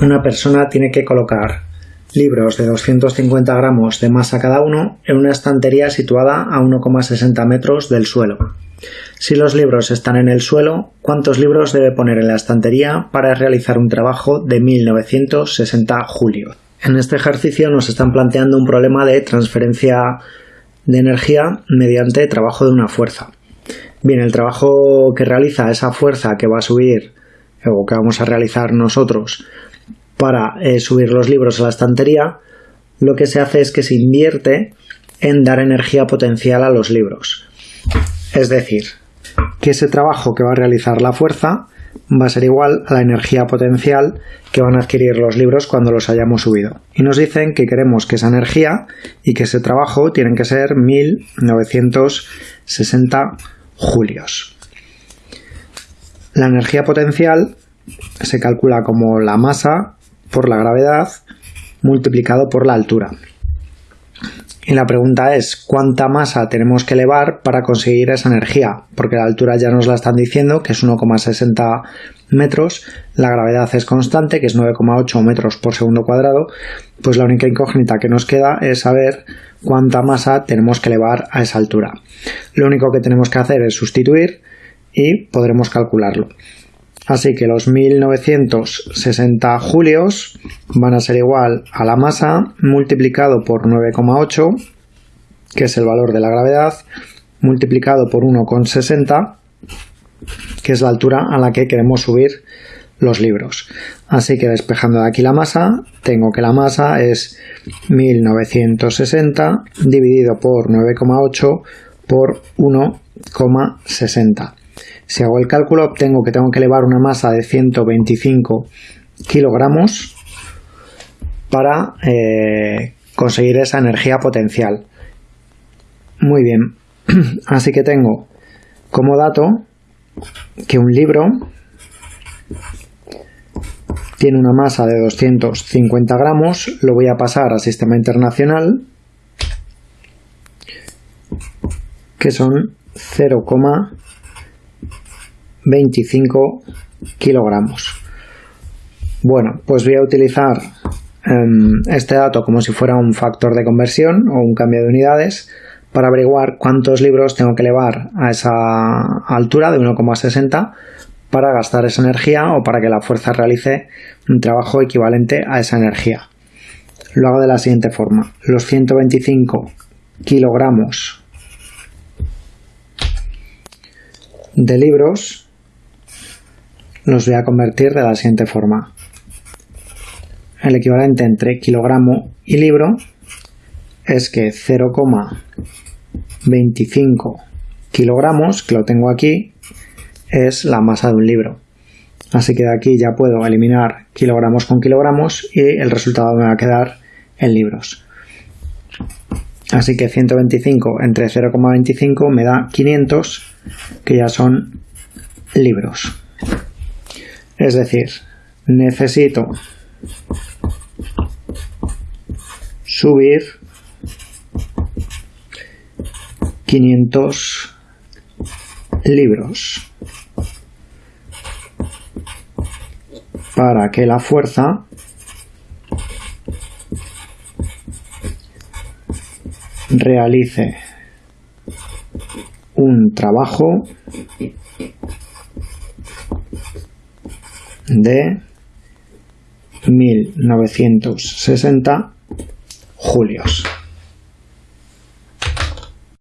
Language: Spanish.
Una persona tiene que colocar libros de 250 gramos de masa cada uno en una estantería situada a 1,60 metros del suelo. Si los libros están en el suelo, ¿cuántos libros debe poner en la estantería para realizar un trabajo de 1960 julio? En este ejercicio nos están planteando un problema de transferencia de energía mediante trabajo de una fuerza. Bien, el trabajo que realiza esa fuerza que va a subir o que vamos a realizar nosotros para eh, subir los libros a la estantería, lo que se hace es que se invierte en dar energía potencial a los libros. Es decir, que ese trabajo que va a realizar la fuerza va a ser igual a la energía potencial que van a adquirir los libros cuando los hayamos subido. Y nos dicen que queremos que esa energía y que ese trabajo tienen que ser 1960 julios. La energía potencial se calcula como la masa por la gravedad multiplicado por la altura. Y la pregunta es, ¿cuánta masa tenemos que elevar para conseguir esa energía? Porque la altura ya nos la están diciendo, que es 1,60 metros, la gravedad es constante, que es 9,8 metros por segundo cuadrado, pues la única incógnita que nos queda es saber cuánta masa tenemos que elevar a esa altura. Lo único que tenemos que hacer es sustituir y podremos calcularlo. Así que los 1960 julios van a ser igual a la masa multiplicado por 9,8, que es el valor de la gravedad, multiplicado por 1,60, que es la altura a la que queremos subir los libros. Así que despejando de aquí la masa, tengo que la masa es 1960 dividido por 9,8 por 1,60. Si hago el cálculo, obtengo que tengo que elevar una masa de 125 kilogramos para eh, conseguir esa energía potencial. Muy bien, así que tengo como dato que un libro tiene una masa de 250 gramos, lo voy a pasar al sistema internacional, que son 0, 25 kilogramos. Bueno, pues voy a utilizar em, este dato como si fuera un factor de conversión o un cambio de unidades para averiguar cuántos libros tengo que elevar a esa altura de 1,60 para gastar esa energía o para que la fuerza realice un trabajo equivalente a esa energía. Lo hago de la siguiente forma. Los 125 kilogramos de libros los voy a convertir de la siguiente forma. El equivalente entre kilogramo y libro es que 0,25 kilogramos, que lo tengo aquí, es la masa de un libro. Así que de aquí ya puedo eliminar kilogramos con kilogramos y el resultado me va a quedar en libros. Así que 125 entre 0,25 me da 500, que ya son libros. Es decir, necesito subir 500 libros para que la fuerza realice un trabajo de 1960 julios.